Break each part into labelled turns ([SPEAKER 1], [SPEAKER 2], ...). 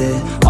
[SPEAKER 1] it.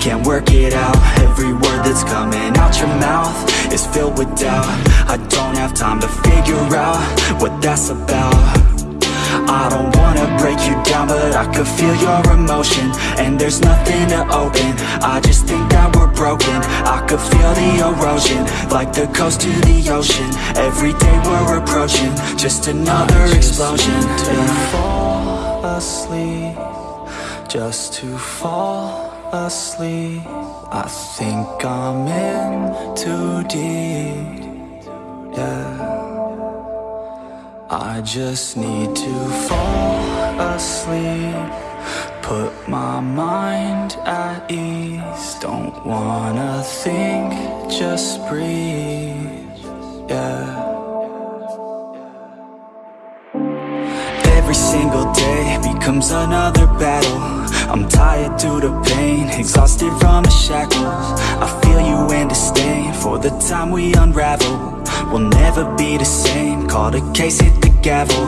[SPEAKER 1] Can't work it out. Every word that's coming out your mouth Is filled with doubt. I don't have time to figure out What that's about. I don't wanna break you down But I could feel your emotion And there's nothing to open. I just think that we're broken. I could feel the erosion Like the coast to the ocean. Every day we're approaching Just another explosion.
[SPEAKER 2] to fall asleep Just to fall asleep. I think I'm in too deep. Yeah. I just need to fall asleep. Put my mind at ease. Don't wanna think, just breathe. Yeah.
[SPEAKER 1] Every single day becomes another battle I'm tired to pain, exhausted from the shackles. I feel you and disdain for the time we unravel. We'll never be the same Call the case, hit the gavel.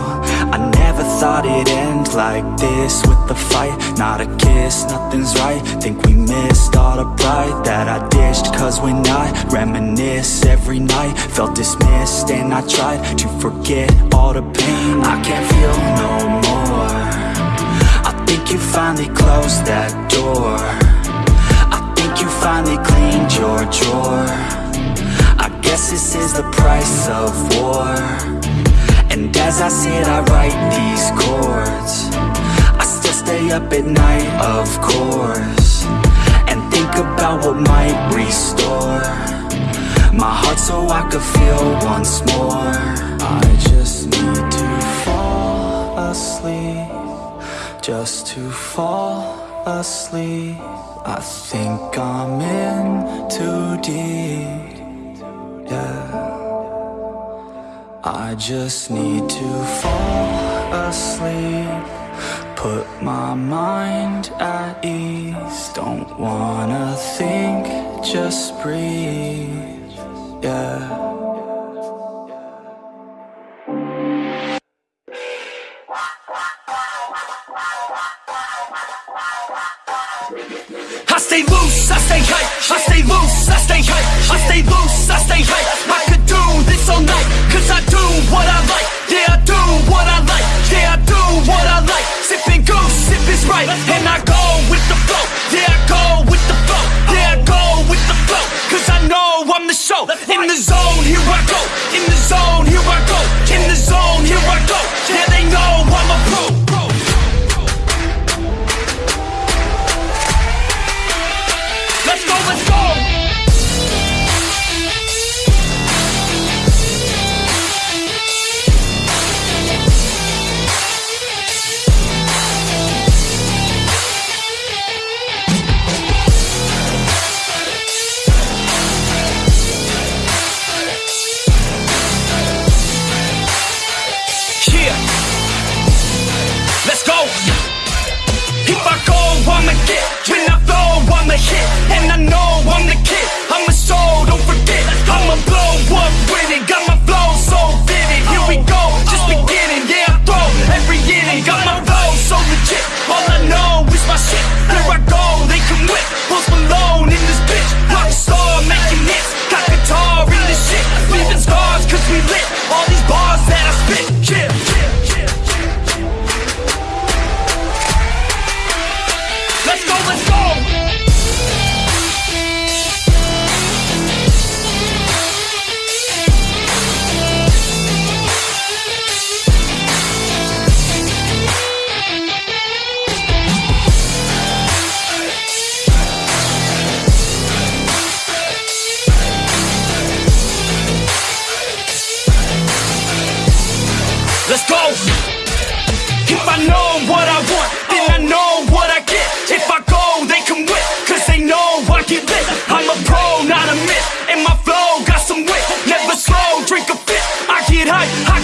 [SPEAKER 1] I never thought it'd end like this With a fight, not a kiss, nothing's right. Think we missed all the pride that I dished Cause when I reminisce every night Felt dismissed and I tried to forget all the pain. I can't feel no more think you finally closed that door. I think you finally cleaned your drawer. I Guess this is the price of war. And as I sit I write these chords. I still stay up at night, of course And think about what might restore My heart so I could feel once more.
[SPEAKER 2] I Just to fall asleep. I think I'm in too deep. Yeah. I just need to fall asleep. Put my mind at ease. Don't wanna think, just breathe, yeah
[SPEAKER 1] show. In the zone, here I go, in the zone, here I go, in the zone, here I go, yeah they know I'm a pro. Let's go, let's go!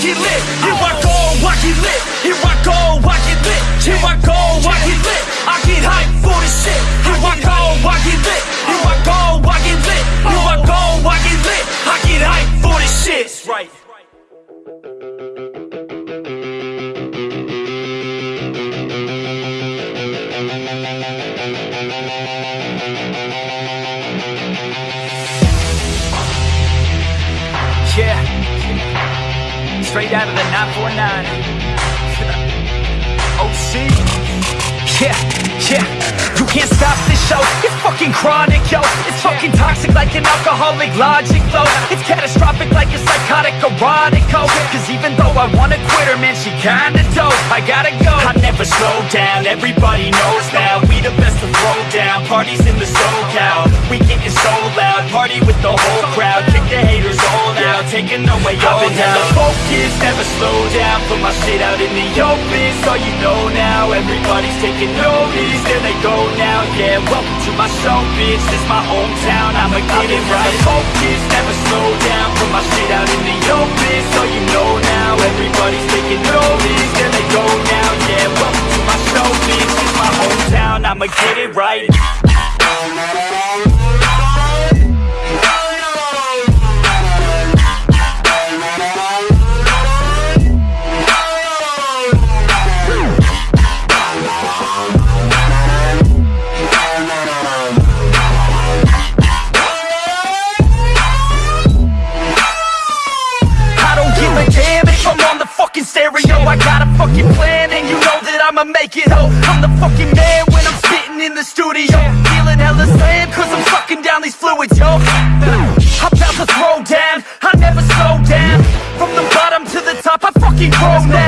[SPEAKER 1] Hype, I get lit. Here I go, I get lit. Here I go, I get lit. Here I go, I get lit. I get hype for the shit. Here I go, I get lit. Straight out of the 949. OC. Yeah, yeah. Can't stop this show. It's fucking chronic, yo. It's fucking toxic like an alcoholic logic flow. It's catastrophic like a psychotic erotic code. Cause even though I wanna quit her, man, she kinda dope. I gotta go. I never slow down, everybody knows now. We the best to throw down. Parties in the SoCal. We getting so loud. Party with the whole crowd. Kick the haters all out. Taking away all I've been hella focused, never slow down. Put my shit out in the open. So you know now. Everybody's taking notice. There they go now. Yeah, welcome to my show, bitch. This my hometown. I'ma get it right. Focus, never slow down. Put my shit out in the open. So you know now. Everybody's taking notice. There they go now. Yeah, welcome to my show, bitch. This my hometown. I'ma get it right. I'm the fucking man when I'm spitting in the studio. Feeling hella slam, cause I'm sucking down these fluids, yo. I'm about to throw down, I never slow down. From the bottom to the top, I fucking grow now.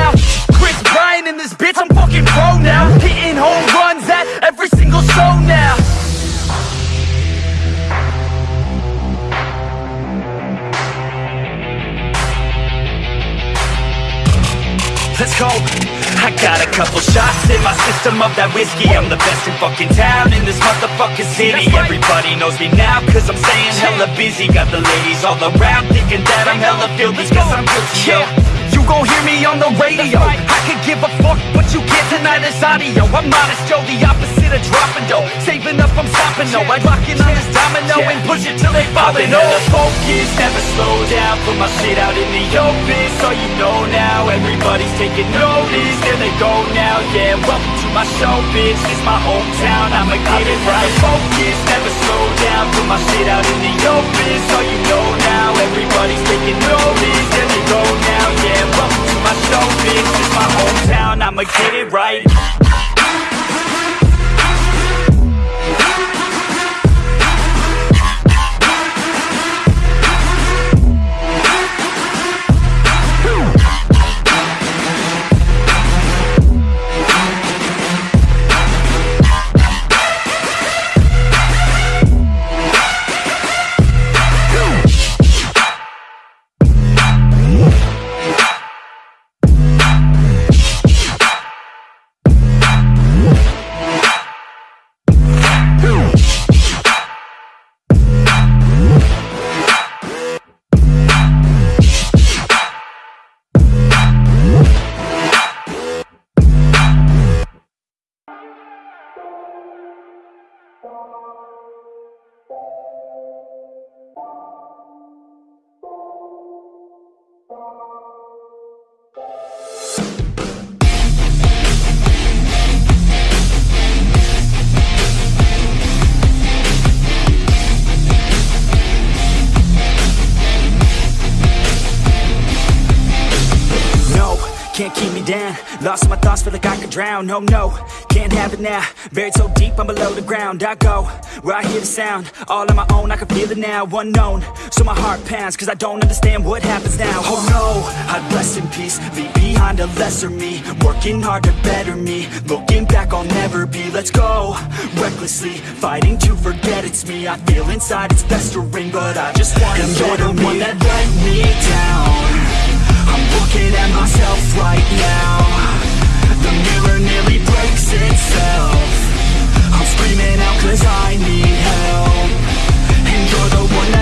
[SPEAKER 1] I got a couple shots in my system of that whiskey. I'm the best in fucking town in this motherfucking city. Everybody knows me now, cause I'm staying hella busy. Got the ladies all around thinking that I'm hella filthy, cause I'm guilty, yo.
[SPEAKER 3] Gon' hear me on the radio. I could give a fuck, but you can't deny this audio. I'm modest Joe, the opposite of dropping dough. Saving up, I'm stopping, no I lock in on this domino and push it till they falling
[SPEAKER 1] been focused, never slow down. Put my shit out in the open, so you know now. Everybody's taking notice, there they go now. Yeah, welcome to my show, bitch, it's my hometown I'ma get it right. Focused, never slow down. Put my shit out in the open, so you know now. Everybody's taking notice, there they go now. Yeah, my show, bitch, it's my hometown I'ma get it right
[SPEAKER 2] keep Lost in my thoughts, feel like I could drown. No, no, can't have it now. Buried so deep, I'm below the ground. I go, where I hear the sound. All on my own, I can feel it now. Unknown, so my heart pounds Cause I don't understand what happens now. Oh no, I'd rest in peace. Leave behind a lesser me. Working hard to better me. Looking back, I'll never be. Let's go, recklessly Fighting to forget it's me. I feel inside it's festering But I just wanna
[SPEAKER 1] And you're the
[SPEAKER 2] me.
[SPEAKER 1] one that let me down
[SPEAKER 2] I'm looking at myself right
[SPEAKER 1] now. The mirror nearly breaks itself. I'm screaming out cause I need help.